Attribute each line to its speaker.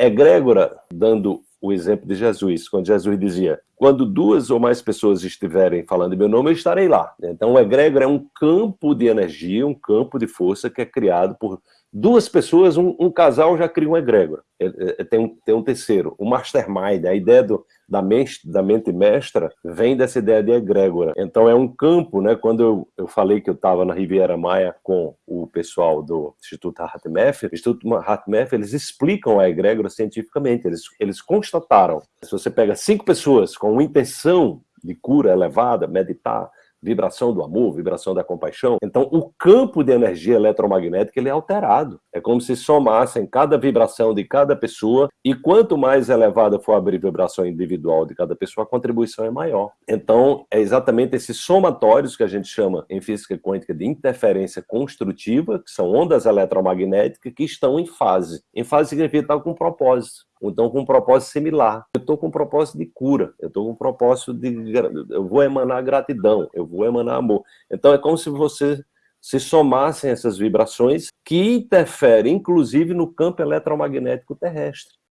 Speaker 1: egrégora, dando o exemplo de Jesus, quando Jesus dizia, quando duas ou mais pessoas estiverem falando meu nome, eu estarei lá. Então, o egrégora é um campo de energia, um campo de força que é criado por duas pessoas, um, um casal já cria um egrégora. É, é, tem, um, tem um terceiro, o mastermind, a ideia do, da, mente, da mente mestra vem dessa ideia de egrégora. Então é um campo, né? Quando eu, eu falei que eu estava na Riviera Maia com o pessoal do Instituto HeartMath, o Instituto HeartMath, eles explicam a egrégora cientificamente, eles, eles constataram. Se você pega cinco pessoas com intenção de cura elevada, meditar, vibração do amor, vibração da compaixão. Então, o campo de energia eletromagnética ele é alterado. É como se somassem cada vibração de cada pessoa e quanto mais elevada for a vibração individual de cada pessoa, a contribuição é maior. Então, é exatamente esses somatórios que a gente chama em física quântica de interferência construtiva, que são ondas eletromagnéticas que estão em fase. Em fase significa estar com propósito então com um propósito similar. Estou com um propósito de cura, eu estou com um propósito de... eu vou emanar gratidão, eu vou emanar amor. Então é como se você se somassem essas vibrações que interferem, inclusive, no campo eletromagnético terrestre.